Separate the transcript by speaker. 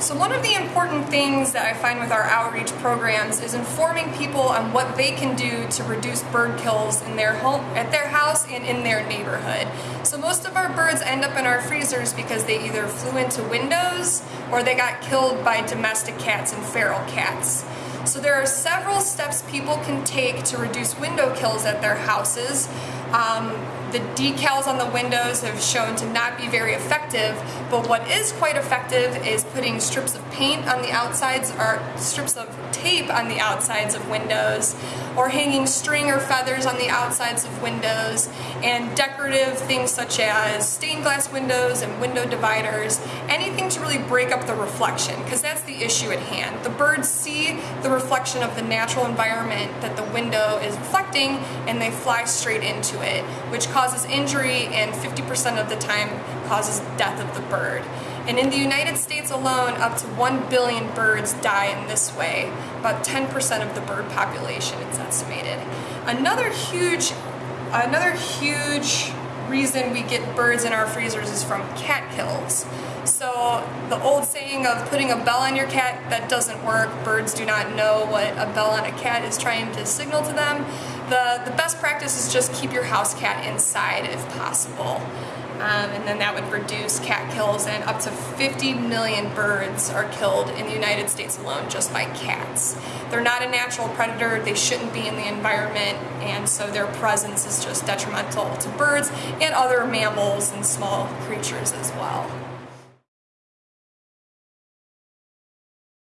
Speaker 1: So one of the important things that I find with our outreach programs is informing people on what they can do to reduce bird kills in their home, at their house and in their neighborhood. So most of our birds end up in our freezers because they either flew into windows or they got killed by domestic cats and feral cats. So there are several steps people can take to reduce window kills at their houses. Um, the decals on the windows have shown to not be very effective, but what is quite effective is putting strips of paint on the outsides or strips of tape on the outsides of windows or hanging string or feathers on the outsides of windows and decorative things such as stained glass windows and window dividers, anything to really break up the reflection because that's the issue at hand. The birds see the reflection of the natural environment that the window is reflecting and they fly straight into it, which causes injury and 50% of the time causes death of the bird. And in the United States alone, up to 1 billion birds die in this way, about 10% of the bird population it's estimated. Another huge, another huge reason we get birds in our freezers is from cat kills. The old saying of putting a bell on your cat, that doesn't work. Birds do not know what a bell on a cat is trying to signal to them. The, the best practice is just keep your house cat inside if possible. Um, and then that would reduce cat kills and up to 50 million birds are killed in the United States alone just by cats. They're not a natural predator, they shouldn't be in the environment and so their presence is just detrimental to birds and other mammals and small creatures as well.